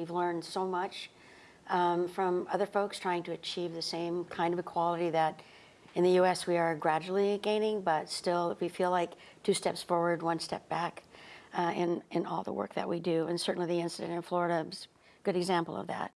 We've learned so much um, from other folks trying to achieve the same kind of equality that in the U.S. we are gradually gaining, but still we feel like two steps forward, one step back uh, in, in all the work that we do. And certainly the incident in Florida is a good example of that.